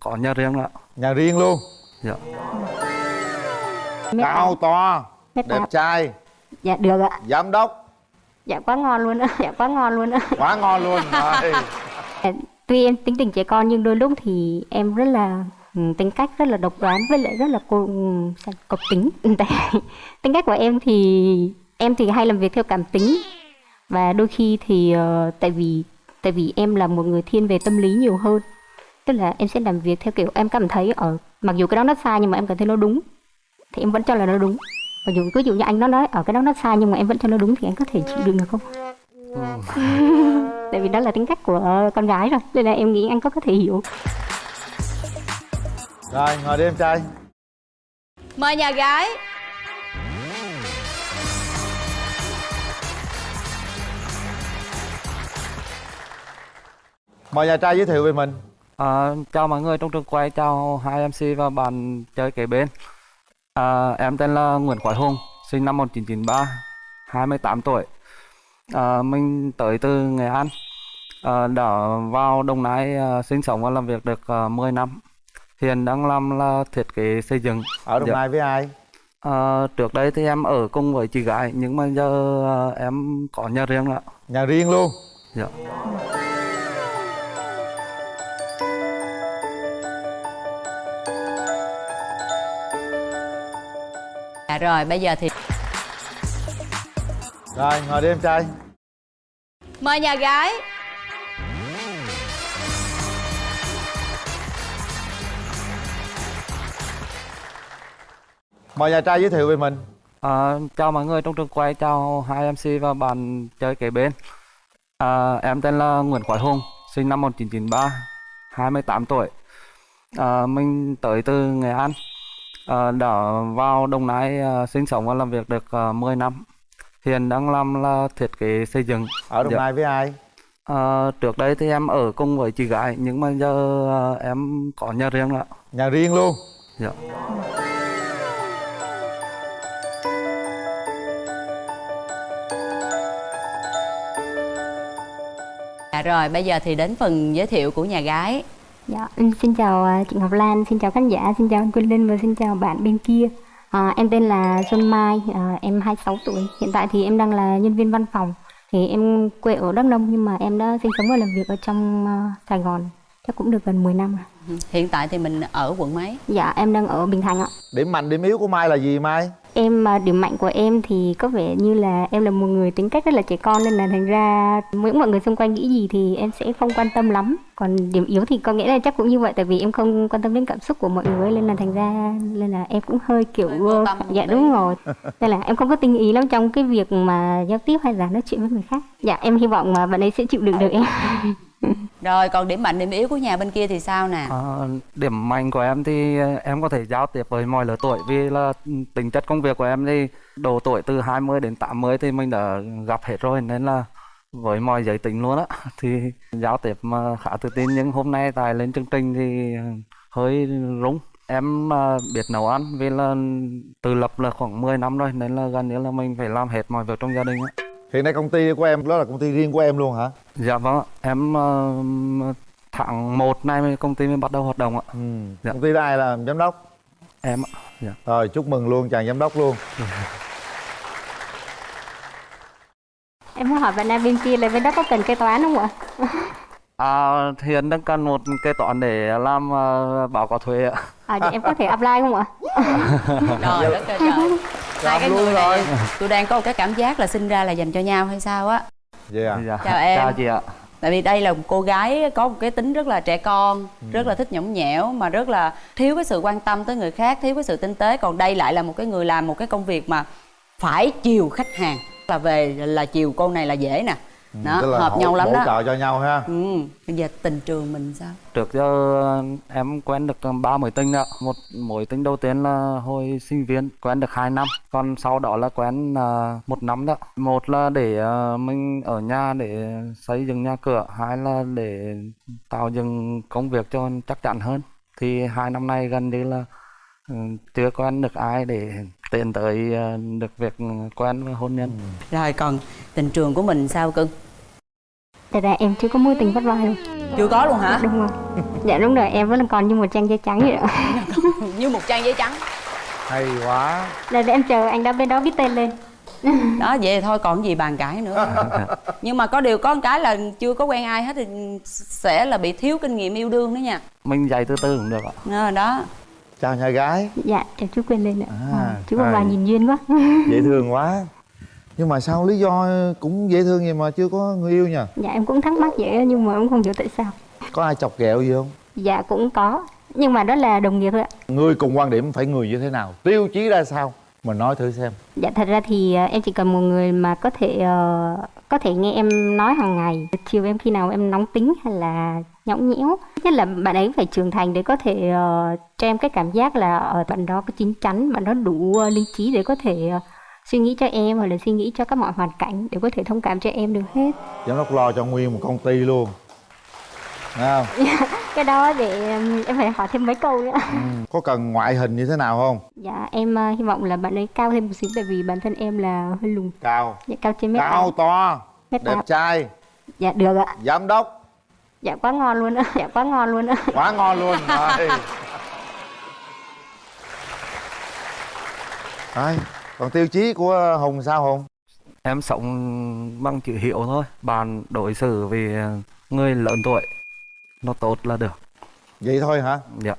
có nhà riêng ạ. Nhà riêng luôn? Dạ. Mét Cao to Mét Đẹp tám. trai. Dạ được ạ. Giám đốc. Dạ quá ngon luôn á Dạ quá ngon luôn á Quá ngon luôn Rồi. Tuy em tính tình trẻ con nhưng đôi lúc thì em rất là ừ, tính cách rất là độc đoán với lại rất là cô ừ, cộc tính Tại tính cách của em thì em thì hay làm việc theo cảm tính. Và đôi khi thì ờ, tại vì tại vì em là một người thiên về tâm lý nhiều hơn tức là em sẽ làm việc theo kiểu em cảm thấy ở mặc dù cái đó nó sai nhưng mà em cảm thấy nó đúng. Thì em vẫn cho là nó đúng. Mặc dù ví dụ như anh nó nói ở cái đó nó sai nhưng mà em vẫn cho nó đúng thì anh có thể chịu đựng được không? Tại vì đó là tính cách của con gái rồi nên là em nghĩ anh có có thể hiểu. Rồi ngồi đi em trai. Mời nhà gái. Mời nhà trai giới thiệu về mình À, chào mọi người trong trường quay, chào hai MC và bạn chơi kế bên. À, em tên là Nguyễn Quái Hùng, sinh năm 1993, 28 tuổi. À, mình tới từ Nghệ An, à, đã vào Đồng Nai à, sinh sống và làm việc được à, 10 năm. Hiện đang làm là thiết kế xây dựng. Ở Đồng Dạ. Nai với ai À, trước đây thì em ở cùng với chị gái, nhưng mà giờ à, em có nhà riêng ạ. Nhà riêng luôn Dạ. Rồi bây giờ thì Rồi ngồi đi em trai Mời nhà gái Mời nhà trai giới thiệu về mình À, chào mọi người trong trường quay, chào hai MC và bạn chơi kế bên. À, em tên là Nguyễn Quái Hùng, sinh năm 1993, 28 tuổi. À, mình tới từ Nghệ An, à, đã vào Đồng Nai à, sinh sống và làm việc được à, 10 năm. Hiện đang làm là thiết kế xây dựng. Ở Đồng Dạ. Nai với ai À, trước đây thì em ở cùng với chị gái, nhưng mà giờ à, em có nhà riêng ạ. Nhà riêng luôn Dạ. Dạ rồi bây giờ thì đến phần giới thiệu của nhà gái dạ em xin chào à, chị Ngọc Lan xin chào khán giả xin chào anh Quân Linh và xin chào bạn bên kia. À, em tên là Xuân Mai à, em 26 tuổi. Hiện tại thì em đang là nhân viên văn phòng. Thì em quê ở Đắk Nông nhưng mà em đã sinh sống và làm việc ở trong à, Sài Gòn. Chắc cũng được gần 10 năm rồi. Hiện tại thì mình ở quận mấy? dạ em đang ở Bình Thạnh ạ. Điểm mạnh điểm yếu của Mai là gì Mai Em à, điểm mạnh của em thì có vẻ như là em là một người tính cách rất là trẻ con nên là thành ra những mọi người xung quanh nghĩ gì thì em sẽ không quan tâm lắm. Còn điểm yếu thì có nghĩa là chắc cũng như vậy tại vì em không quan tâm đến cảm xúc của mọi người nên là thành ra nên là em cũng hơi kiểu một dạ đúng rồi. Nên là em không có tinh ý lắm trong cái việc mà giao tiếp hay là nói chuyện với người khác. Dạ em hy vọng mà bạn ấy sẽ chịu đựng được em. Rồi còn điểm mạnh điểm yếu của nhà bên kia thì sao nè? À, điểm mạnh của em thì à, em có thể giao tiếp với mọi lứa tuổi vì là tính chất công việc của em thì độ tuổi từ 20 đến 80 thì mình đã gặp hết rồi nên là với mọi giới tính luôn á thì giao tiếp mà khá tự tin. Nhưng hôm nay tài lên chương trình thì hơi rúng em à, biết nấu ăn vì là tự lập là khoảng 10 năm rồi nên là gần như là mình phải làm hết mọi việc trong gia đình á. Hiện nay công ty của em đó là công ty riêng của em luôn hả dạ vâng ạ. em ờ, tháng 1 nay công ty mới bắt đầu hoạt động ạ ừ. Dạ. Công ty ai làm giám đốc em ạ dạ. Rồi chúc mừng luôn chàng giám đốc luôn em muốn hỏi bạn nam bên kia là bên đó có cần kế toán không ạ? À, hiện đang cần một kế toán để làm uh, báo cáo thuế ạ. À, vậy em có thể apply không ạ? Rồi đất trời Hai cái luôn người này rồi. tôi đang có một cái cảm giác là sinh ra là dành cho nhau hay sao á Vậy à Dạ. Chào em. Chào chị ạ. Tại vì đây là một cô gái có một cái tính rất là trẻ con Rất là thích nhõng nhẽo Mà rất là thiếu cái sự quan tâm tới người khác Thiếu cái sự tinh tế Còn đây lại là một cái người làm một cái công việc mà Phải chiều khách hàng Là về là chiều cô này là dễ nè Đó, Tức là hợp hỗ- nhau lắm hỗ đó trợ cho nhau ha ừ. Bây giờ tình trường mình sao? Trước giờ em quen được ba mối tình ạ. Một mối tình đầu tiên là hồi sinh viên quen được 2 năm, còn sau đó là quen uh, một năm đó. Một là để ờ, mình ở nhà để xây dựng nhà cửa, hai là để tạo dựng công việc cho chắc chắn hơn. Thì hai năm nay gần như là ừ, chưa quen được ai để tiến tới ờ, được việc quen và hôn nhân. Rồi còn tình trường của mình sao cưng? Thật ra em chưa có mối tình vất vả đâu chưa có luôn hả? Đúng rồi. Dạ đúng rồi em vẫn còn như một trang giấy trắng vậy đó. Như một trang giấy trắng. Hay quá. Là để em chờ anh đó bên đó viết tên lên. Đó vậy thôi còn gì bàn cãi nữa. Nhưng mà có điều có một cái là chưa có quen ai hết thì sẽ là bị thiếu kinh nghiệm yêu đương đó nha. Mình dạy từ từ cũng được ạ. Ờ, đó chào nhà gái. Dạ em chú quên lên ạ. À, à, chú con bà nhìn duyên quá. Dễ thương quá. Nhưng mà sao lý do cũng dễ thương vậy mà chưa có người yêu nha dạ em cũng thắc mắc vậy nhưng mà em không hiểu tại sao. Có ai chọc ghẹo gì không? Dạ cũng có. Nhưng mà đó là đồng nghiệp thôi ạ. Người cùng quan điểm phải người như thế nào? Tiêu chí ra sao? Mình nói thử xem. Dạ thật ra thì ờ, em chỉ cần một người mà có thể ờ, có thể nghe em nói hàng ngày. Chiều em khi nào em nóng tính hay là nhõng nhẽo. Nhất là bạn ấy phải trưởng thành để có thể ờ, cho em cái cảm giác là ở bạn đó có chín chắn bạn đó đủ ờ, lý trí để có thể ờ, suy nghĩ cho em hoặc là suy nghĩ cho các mọi hoàn cảnh để có thể thông cảm cho em được hết. Giám đốc lo cho nguyên một công ty luôn. Thấy không? Cái đó để em phải hỏi thêm mấy câu nữa. Ừ. có cần ngoại hình như thế nào không? Dạ em ờ, hy vọng là bạn ấy cao thêm một xíu tại vì bản thân em là hơi lùn. Cao. Dạ cao trên mét cao to. Đẹp trai. Dạ được ạ. Giám đốc dạ quá ngon luôn á dạ quá ngon luôn á. Quá ngon luôn rồi. Đấy, còn tiêu chí của hùng sao hùng? Em sống bằng chữ hiểu thôi bạn đối xử vì người lớn tuổi nó tốt là được. Vậy thôi hả? Dạ.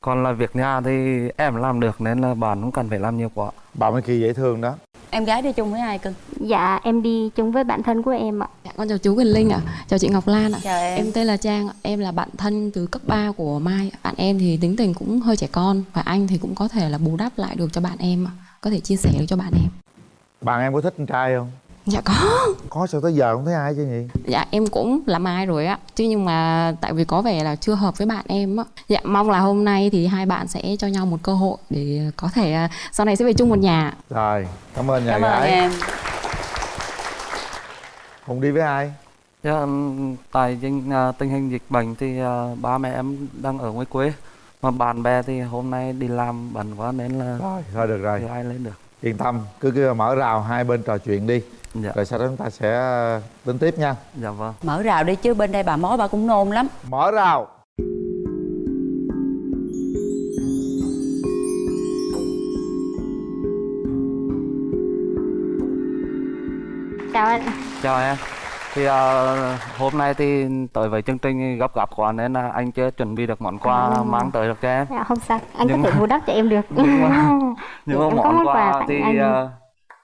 Còn là việc nhà thì em làm được nên là bạn không cần phải làm nhiều quá. Bà mới kỳ dễ thương đó. Em gái đi chung với ai cưng Dạ em đi chung với bạn thân của em ạ con chào chú Quỳnh Linh ạ, chào chị Ngọc Lan ạ. chào em Em tên là Trang em là bạn thân từ cấp 3 của Mai. Bạn em thì tính tình cũng hơi trẻ con và anh thì cũng có thể là bù đắp lại được cho bạn em ạ, có thể chia sẻ được cho bạn em. bạn em có thích con trai không Dạ có. có sao tới giờ không thấy ai chứ nhỉ Dạ em cũng là Mai rồi ạ, chứ nhưng mà tại vì có vẻ là chưa hợp với bạn em á. Dạ mong là hôm nay thì hai bạn sẽ cho nhau một cơ hội để có thể à, sau này sẽ về chung một nhà. rồi cảm ơn nhà cảm ơn gái em hùng đi với ai? Dạ, tại tình, à, tình hình dịch bệnh thì à, ba mẹ em đang ở ngoài quê. Mà bạn bè thì hôm nay đi làm bận quá nên là rồi thôi được rồi. ai lên được. Yên tâm cứ cứ mở rào hai bên trò chuyện đi. Dạ. Rồi sau đó chúng ta sẽ ờ, tính tiếp nha. Dạ vâng. Mở rào đi chứ bên đây bà mối bà cũng nôn lắm. Mở rào. Chào anh chào em. Thì à, hôm nay thì tới với chương trình gấp gáp quá nên là anh chưa chuẩn bị được món quà À. mang tới được cho em. Dạ, Không sao. Anh Nhưng có thể bù đắp cho em được. nhưng mà nhưng mà món quà thì anh. à,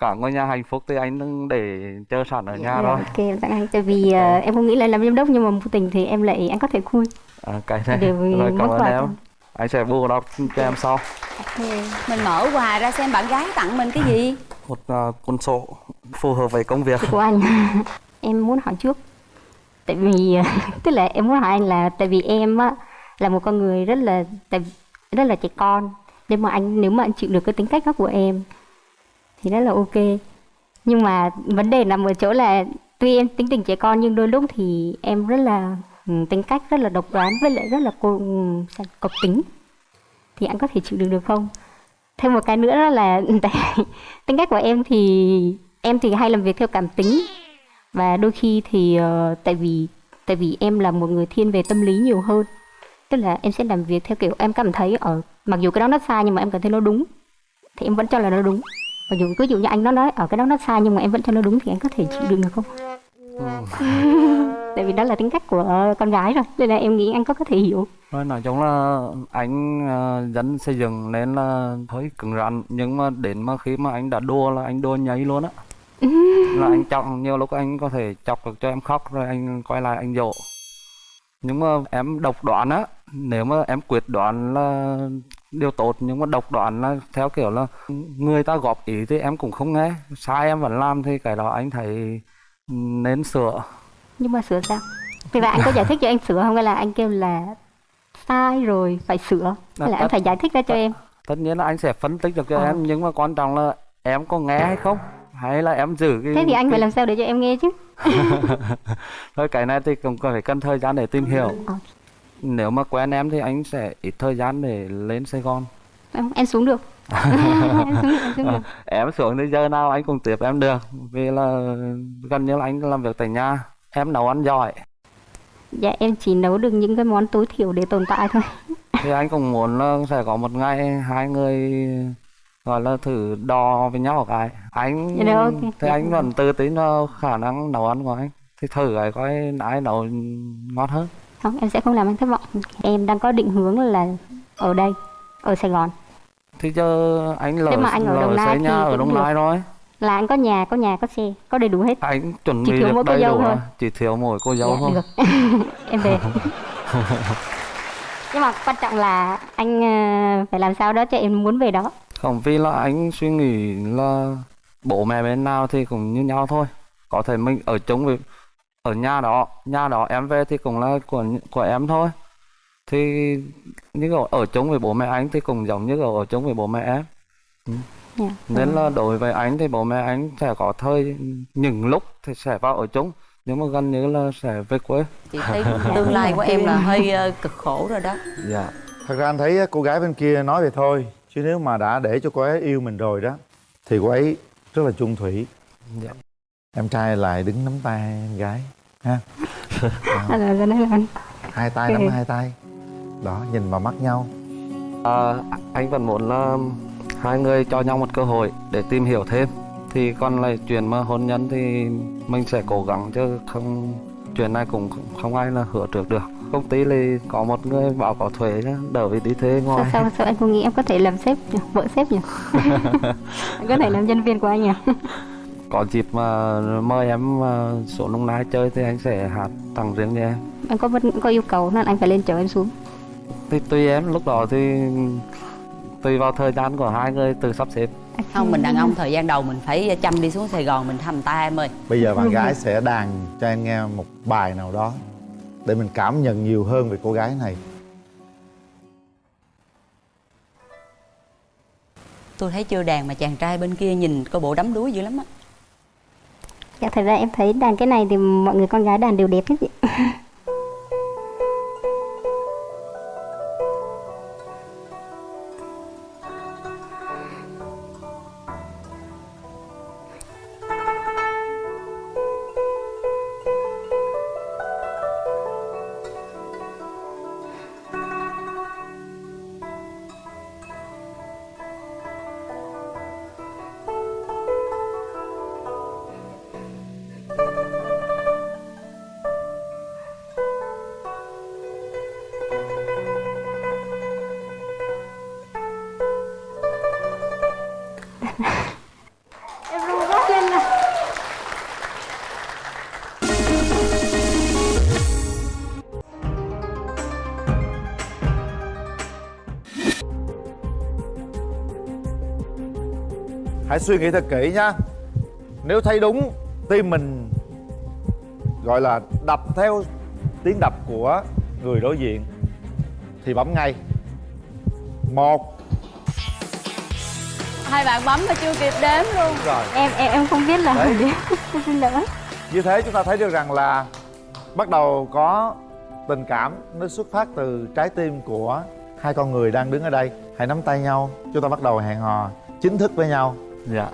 cả ngôi nhà hạnh phúc thì anh để chờ sẵn ở nhà Dạ, rồi Ok em tặng anh Tại vì ờ, em không nghĩ là làm giám đốc nhưng mà vô tình thì em lại anh có thể khui. À, cái này. Đều vì rồi cảm ơn quà em. Anh sẽ bù đắp cho em sau. Ok. mình mở quà ra xem bạn gái tặng mình cái gì. Một à, cuốn sổ phù hợp với công việc. Của anh. Em muốn hỏi trước. Tại vì tức là em muốn hỏi anh là tại vì em á là một con người rất là tại rất là trẻ con. Nhưng mà anh nếu mà anh chịu được cái tính cách đó của em thì rất là ok. Nhưng mà vấn đề nằm ở chỗ là tuy em tính tình trẻ con nhưng đôi lúc thì em rất là tính cách rất là độc đoán với lại rất là cô ừ, cộc tính. Thì anh có thể chịu được được không? Thêm một cái nữa đó là tại tính cách của em thì em thì hay làm việc theo cảm tính. Và đôi khi thì ờ, tại vì tại vì em là một người thiên về tâm lý nhiều hơn. Tức là em sẽ làm việc theo kiểu em cảm thấy ở mặc dù cái đó nó sai nhưng mà em cảm thấy nó đúng thì em vẫn cho là nó đúng. Mặc dù ví dụ như anh nó nói ở cái đó nó sai nhưng mà em vẫn cho nó đúng thì anh có thể chịu đựng được không tại vì đó là tính cách của con gái rồi nên là em nghĩ anh có có thể hiểu. Nói chung là anh uh, dân xây dựng nên là hơi cứng rắn nhưng mà đến mà khi mà anh đã đua là anh đua nhảy luôn á. Là anh chọc nhiều lúc anh có thể chọc được cho em khóc rồi anh quay lại anh dỗ. Nhưng mà em độc đoán á nếu mà em quyết đoán là điều tốt nhưng mà độc đoán là theo kiểu là người ta góp ý thì em cũng không nghe. Sai em vẫn làm thì cái đó anh thấy nên sửa nhưng mà sửa sao? Thì là anh có giải thích cho em sửa không? Hay là anh kêu là sai rồi phải sửa? Hay là anh tất- phải giải thích ra cho em? tất nhiên là anh sẽ phân tích được cho Ờ. em nhưng mà quan trọng là em có nghe hay không? Hay là em giữ cái thế thì anh cái- phải làm sao để cho em nghe chứ? Thôi cái này thì cũng phải cần thời gian để tìm hiểu. Ờ. nếu mà quen em thì anh sẽ ít thời gian để lên Sài Gòn. Em, em xuống được em xuống được em xuống được. Em xuống thì giờ nào anh cũng tiếp em được. Vì là gần như là anh làm việc tại nhà em nấu ăn giỏi Dạ em chỉ nấu được những cái món tối thiểu để tồn tại thôi. thì anh cũng muốn là sẽ có một ngày hai người gọi là thử đo với nhau cái anh Dạ được, ok. thì anh vẫn tự tin vào khả năng nấu ăn của anh thì thử cái coi ai nấu ngon hơn Không, em sẽ không làm anh thất vọng. Em đang có định hướng là ở đây, ở Sài Gòn. thì giờ anh lỡ Thế mà anh ở lỡ Đồng Nai xây nhà ở Đồng. Nai rồi Là anh có nhà, có nhà, có xe, có đầy đủ hết. anh chuẩn Chỉ bị thiếu được mỗi cô dâu đủ thôi. chỉ thiếu mỗi cô dâu Dạ, thôi được. em về. Nhưng mà quan trọng là anh ờ, phải làm sao đó cho em muốn về đó. không vì là anh suy nghĩ là bố mẹ bên nào thì cũng như nhau thôi có thể mình ở chung với ở nhà đó nhà đó em về thì cũng là của của em thôi thì như kiểu ở chung với bố mẹ anh thì cũng giống như kiểu ở chung với bố mẹ em Dạ. nên là đối với anh thì bố mẹ anh sẽ có thời những lúc thì sẽ vào ở chung nhưng mà gần như là sẽ về quê. Chị thấy tương lai của em là hơi ờ, cực khổ rồi đó. Dạ. Thật ra anh thấy cô gái bên kia nói vậy thôi chứ nếu mà đã để cho cô ấy yêu mình rồi đó thì cô ấy rất là chung thủy. Dạ. Em trai lại đứng nắm tay em gái ha? À, là, là, là, hai tay nắm hai tay. Đó nhìn vào mắt nhau. À, anh vẫn muốn là hai người cho nhau một cơ hội để tìm hiểu thêm. Thì còn lại chuyện mà hôn nhân thì mình sẽ cố gắng chứ không chuyện này cũng không, ai là hứa trước được. Công ty thì có một người bảo có thuế chứ đỡ vì đi thuê sao, ngoài. Sao, sao anh không nghĩ em có thể làm sếp nhỉ? vợ sếp nhỉ? Em có thể làm nhân viên của anh nhỉ? Có dịp mà mời em à, xuống Long Nai chơi thì anh sẽ hát tặng riêng cho em. Anh có có yêu cầu nên anh phải lên chở em xuống. Thì tùy em lúc đó thì tùy vào thời gian của hai người tự sắp xếp. Không mình đàn ông thời gian đầu mình phải chăm đi xuống sài gòn mình thăm ta em ơi. Bây giờ bạn gái sẽ đàn cho em nghe một bài nào đó để mình cảm nhận nhiều hơn về cô gái này. Tôi thấy chưa đàn mà chàng trai bên kia nhìn coi bộ đắm đuối dữ lắm á. Dạ thật ra em thấy đàn cái này thì mọi người con gái đàn đều đẹp hết chị hãy suy nghĩ thật kỹ nha nếu thấy đúng tim mình gọi là đập theo tiếng đập của người đối diện thì bấm ngay. Một. Hai bạn bấm mà chưa kịp đếm luôn. Rồi. Em em em không biết là Đấy. em xin lỗi như thế chúng ta thấy được rằng là bắt đầu có tình cảm nó xuất phát từ trái tim của hai con người đang đứng ở đây. Hãy nắm tay nhau. Chúng ta bắt đầu hẹn hò chính thức với nhau dạ